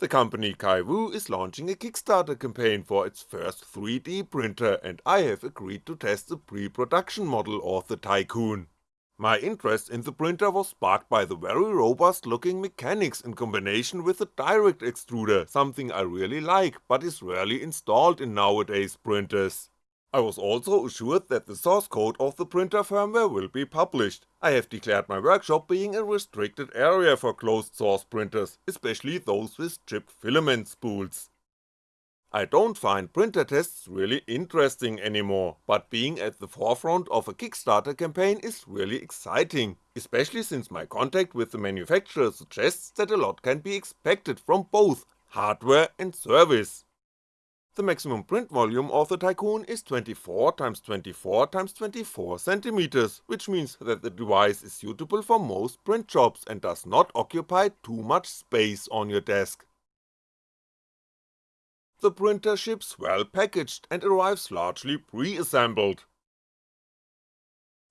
The company Kywoo is launching a Kickstarter campaign for its first 3D printer and I have agreed to test the pre-production model of the Tycoon. My interest in the printer was sparked by the very robust looking mechanics in combination with the direct extruder, something I really like but is rarely installed in nowadays printers. I was also assured that the source code of the printer firmware will be published, I have declared my workshop being a restricted area for closed source printers, especially those with chip filament spools. I don't find printer tests really interesting anymore, but being at the forefront of a Kickstarter campaign is really exciting, especially since my contact with the manufacturer suggests that a lot can be expected from both hardware and service. The maximum print volume of the Tycoon is 24x24x24cm, which means that the device is suitable for most print jobs and does not occupy too much space on your desk. The printer ships well packaged and arrives largely pre-assembled.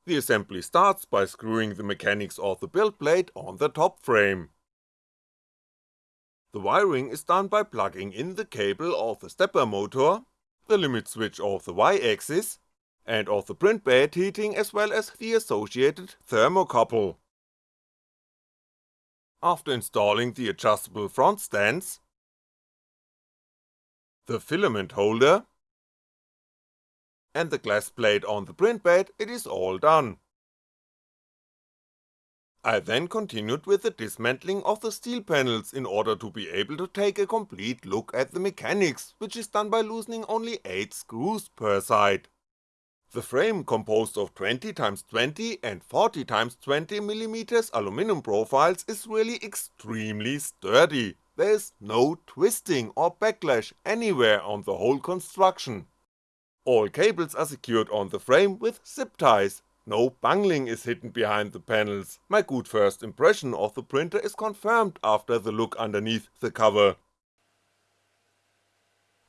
The assembly starts by screwing the mechanics of the build plate on the top frame. The wiring is done by plugging in the cable of the stepper motor, the limit switch of the Y-axis, and of the print bed heating as well as the associated thermocouple. After installing the adjustable front stands, the filament holder, and the glass plate on the print bed, it is all done. I then continued with the dismantling of the steel panels in order to be able to take a complete look at the mechanics, which is done by loosening only 8 screws per side. The frame composed of 20x20 and 40x20mm aluminum profiles is really extremely sturdy, there is no twisting or backlash anywhere on the whole construction. All cables are secured on the frame with zip ties, no bungling is hidden behind the panels, my good first impression of the printer is confirmed after the look underneath the cover.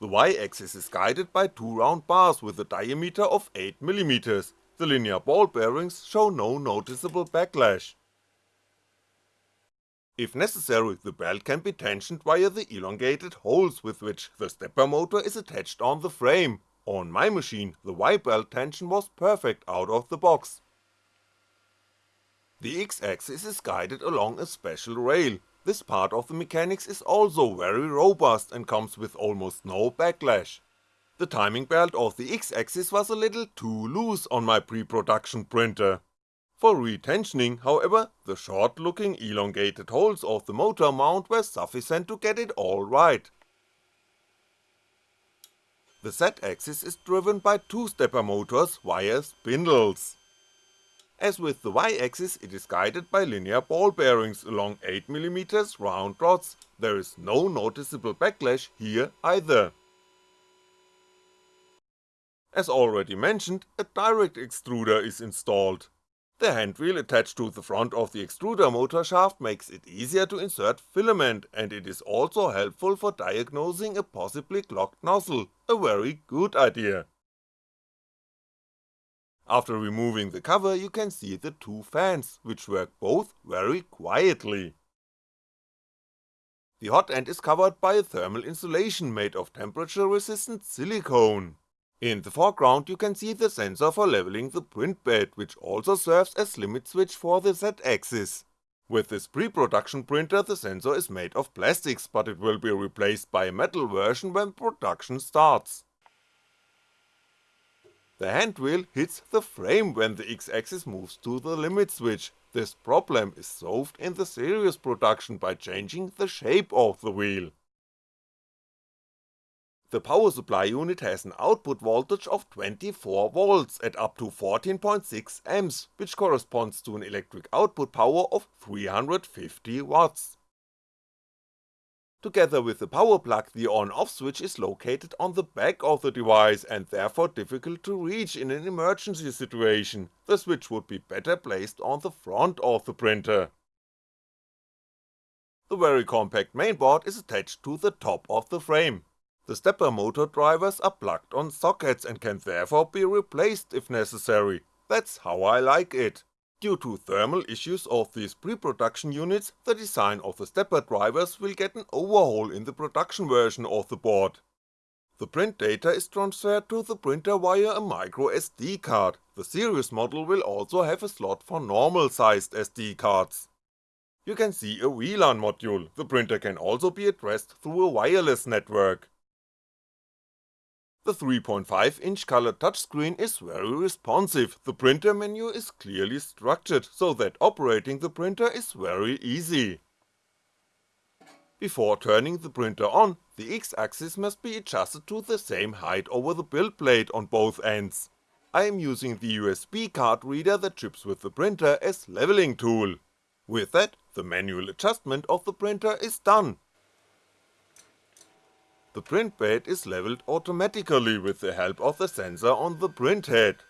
The Y-axis is guided by two round bars with a diameter of 8mm, the linear ball bearings show no noticeable backlash. If necessary, the belt can be tensioned via the elongated holes with which the stepper motor is attached on the frame, on my machine, the Y-belt tension was perfect out of the box. The X-axis is guided along a special rail, this part of the mechanics is also very robust and comes with almost no backlash. The timing belt of the X-axis was a little too loose on my pre-production printer. For retensioning, however, the short looking elongated holes of the motor mount were sufficient to get it all right, the Z-axis is driven by two stepper motors via spindles. As with the Y-axis it is guided by linear ball bearings along 8mm round rods, there is no noticeable backlash here either. As already mentioned, a direct extruder is installed. The handwheel attached to the front of the extruder motor shaft makes it easier to insert filament and it is also helpful for diagnosing a possibly clogged nozzle, a very good idea. After removing the cover you can see the two fans, which work both very quietly. The hot end is covered by a thermal insulation made of temperature resistant silicone. In the foreground you can see the sensor for leveling the print bed which also serves as limit switch for the Z-axis. With this pre-production printer the sensor is made of plastics but it will be replaced by a metal version when production starts. The hand wheel hits the frame when the X-axis moves to the limit switch, this problem is solved in the series production by changing the shape of the wheel. The power supply unit has an output voltage of 24V at up to 14.6A, which corresponds to an electric output power of 350W. Together with the power plug the on-off switch is located on the back of the device and therefore difficult to reach in an emergency situation, the switch would be better placed on the front of the printer. The very compact mainboard is attached to the top of the frame, the stepper motor drivers are plugged on sockets and can therefore be replaced if necessary, that's how I like it. Due to thermal issues of these pre-production units, the design of the stepper drivers will get an overhaul in the production version of the board. The print data is transferred to the printer via a microSD card, the series model will also have a slot for normal sized SD cards. You can see a WLAN module, the printer can also be addressed through a wireless network. The 3.5 inch colored touchscreen is very responsive, the printer menu is clearly structured, so that operating the printer is very easy. Before turning the printer on, the X-axis must be adjusted to the same height over the build plate on both ends. I am using the USB card reader that ships with the printer as leveling tool. With that, the manual adjustment of the printer is done. The print bed is leveled automatically with the help of the sensor on the print head.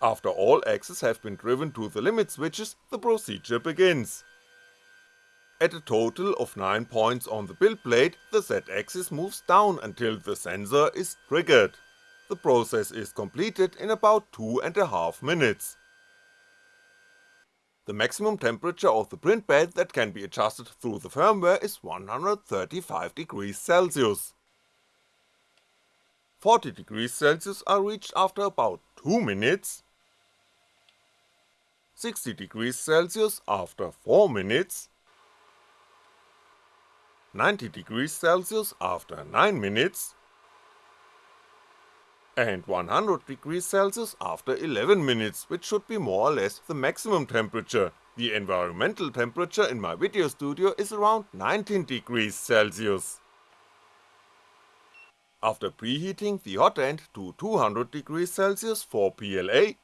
After all axes have been driven to the limit switches, the procedure begins. At a total of 9 points on the build plate, the Z-axis moves down until the sensor is triggered. The process is completed in about two and a half minutes. The maximum temperature of the print bed that can be adjusted through the firmware is 135 degrees Celsius. 40 degrees Celsius are reached after about 2 minutes, 60 degrees Celsius after 4 minutes, 90 degrees Celsius after 9 minutes, and 100 degrees Celsius after 11 minutes, which should be more or less the maximum temperature, the environmental temperature in my video studio is around 19 degrees Celsius. After preheating the hot end to 200 degrees Celsius for PLA,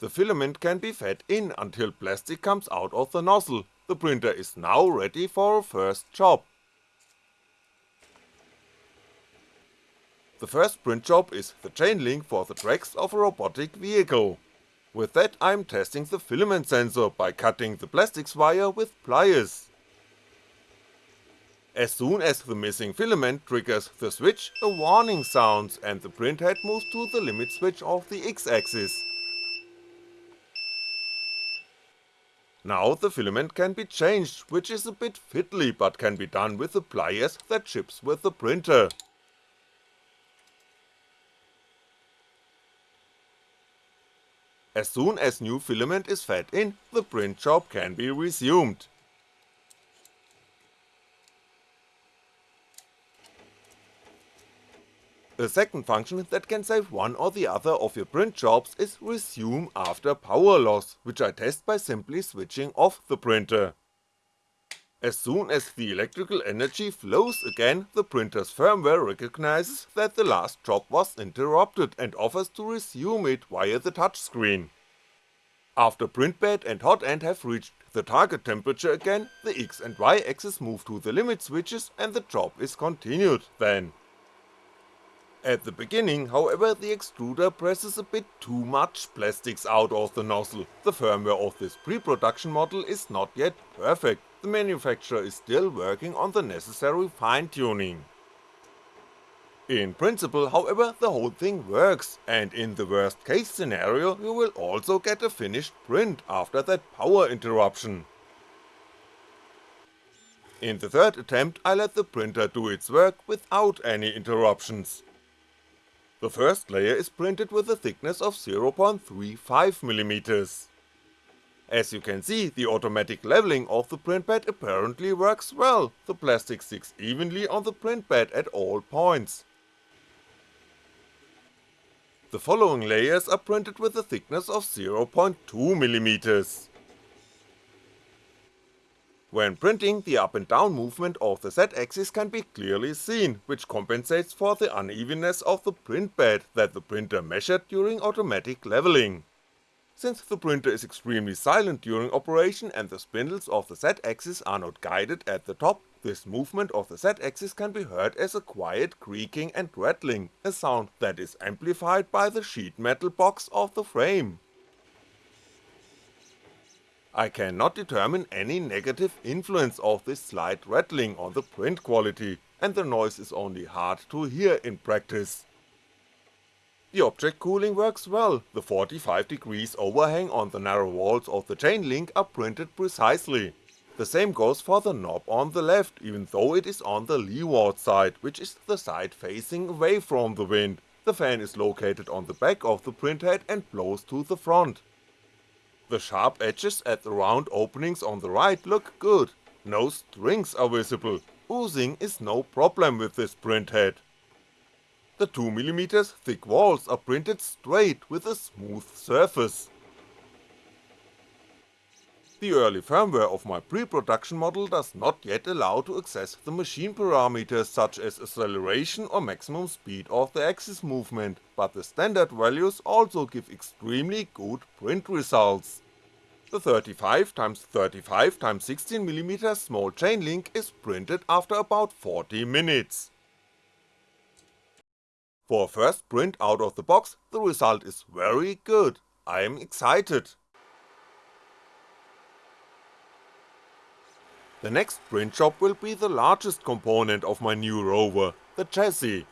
the filament can be fed in until plastic comes out of the nozzle, the printer is now ready for a first job. The first print job is the chain link for the tracks of a robotic vehicle. With that I'm testing the filament sensor by cutting the plastics wire with pliers. As soon as the missing filament triggers the switch, a warning sounds and the printhead moves to the limit switch of the X-axis. Now the filament can be changed, which is a bit fiddly but can be done with the pliers that ships with the printer. As soon as new filament is fed in, the print job can be resumed. A second function that can save one or the other of your print jobs is resume after power loss, which I test by simply switching off the printer. As soon as the electrical energy flows again, the printer's firmware recognizes that the last job was interrupted and offers to resume it via the touchscreen. After print bed and hot end have reached the target temperature again, the X and Y axis move to the limit switches and the job is continued then. At the beginning, however, the extruder presses a bit too much plastics out of the nozzle, the firmware of this pre-production model is not yet perfect, the manufacturer is still working on the necessary fine tuning. In principle, however, the whole thing works, and in the worst case scenario you will also get a finished print after that power interruption. In the third attempt I let the printer do its work without any interruptions. The first layer is printed with a thickness of 0.35mm. As you can see, the automatic leveling of the print bed apparently works well, the plastic sticks evenly on the print bed at all points. The following layers are printed with a thickness of 0.2mm. When printing, the up and down movement of the Z-axis can be clearly seen, which compensates for the unevenness of the print bed that the printer measured during automatic leveling. Since the printer is extremely silent during operation and the spindles of the Z-axis are not guided at the top, this movement of the Z-axis can be heard as a quiet creaking and rattling, a sound that is amplified by the sheet metal box of the frame. I cannot determine any negative influence of this slight rattling on the print quality, and the noise is only hard to hear in practice. The object cooling works well, the 45 degrees overhang on the narrow walls of the chain link are printed precisely. The same goes for the knob on the left, even though it is on the leeward side, which is the side facing away from the wind, the fan is located on the back of the printhead and blows to the front. The sharp edges at the round openings on the right look good, no strings are visible, oozing is no problem with this printhead. The 2mm thick walls are printed straight with a smooth surface. The early firmware of my pre-production model does not yet allow to access the machine parameters such as acceleration or maximum speed of the axis movement, but the standard values also give extremely good print results. The 35x35x16mm small chain link is printed after about 40 minutes. For a first print out of the box, the result is very good, I am excited. The next print job will be the largest component of my new rover, the chassis.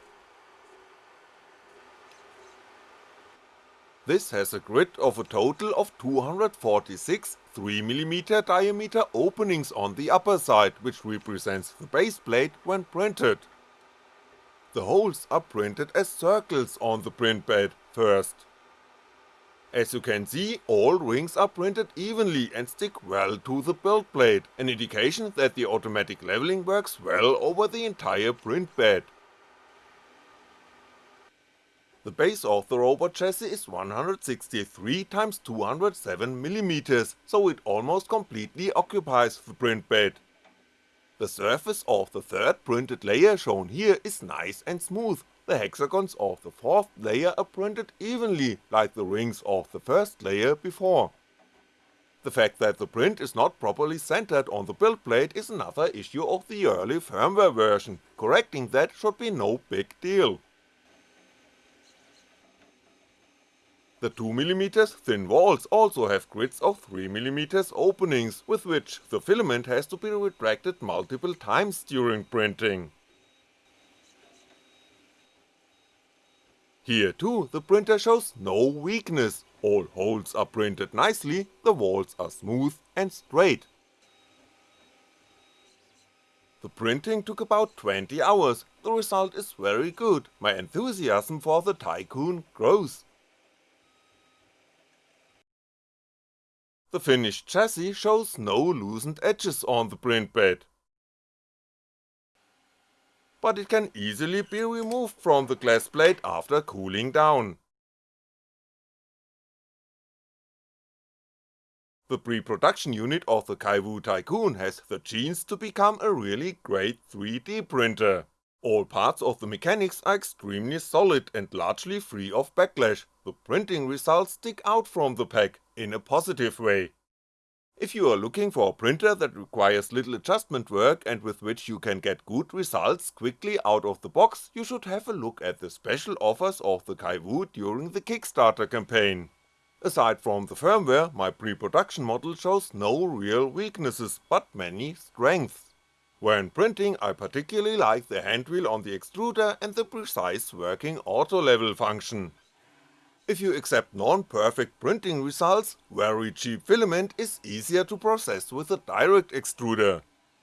This has a grid of a total of 246 3mm diameter openings on the upper side, which represents the base plate when printed. The holes are printed as circles on the print bed first. As you can see, all rings are printed evenly and stick well to the build plate, an indication that the automatic leveling works well over the entire print bed. The base of the robot chassis is 163x207mm, so it almost completely occupies the print bed. The surface of the third printed layer shown here is nice and smooth, the hexagons of the fourth layer are printed evenly like the rings of the first layer before. The fact that the print is not properly centered on the build plate is another issue of the early firmware version, correcting that should be no big deal. The 2mm thin walls also have grids of 3mm openings, with which the filament has to be retracted multiple times during printing. Here too the printer shows no weakness, all holes are printed nicely, the walls are smooth and straight. The printing took about 20 hours, the result is very good, my enthusiasm for the Tycoon grows. The finished chassis shows no loosened edges on the print bed. But it can easily be removed from the glass plate after cooling down. The pre-production unit of the Kywoo Tycoon has the genes to become a really great 3D printer. All parts of the mechanics are extremely solid and largely free of backlash, the printing results stick out from the pack, in a positive way. If you are looking for a printer that requires little adjustment work and with which you can get good results quickly out of the box, you should have a look at the special offers of the Kywoo during the Kickstarter campaign. Aside from the firmware, my pre-production model shows no real weaknesses, but many strengths. When printing I particularly like the handwheel on the extruder and the precise working auto level function. If you accept non-perfect printing results, very cheap filament is easier to process with a direct extruder.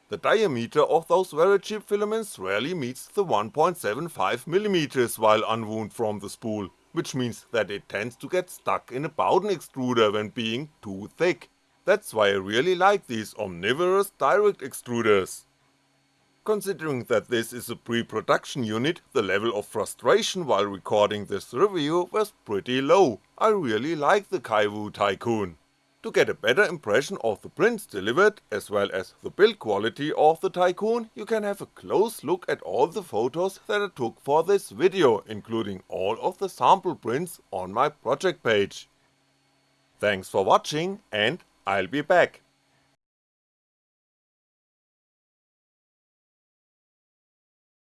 The diameter of those very cheap filaments rarely meets the 1.75mm while unwound from the spool, which means that it tends to get stuck in a Bowden extruder when being too thick. That's why I really like these omnivorous direct extruders. Considering that this is a pre-production unit, the level of frustration while recording this review was pretty low, I really like the Kywoo Tycoon. To get a better impression of the prints delivered, as well as the build quality of the Tycoon, you can have a close look at all the photos that I took for this video, including all of the sample prints on my project page. Thanks for watching and I'll be back.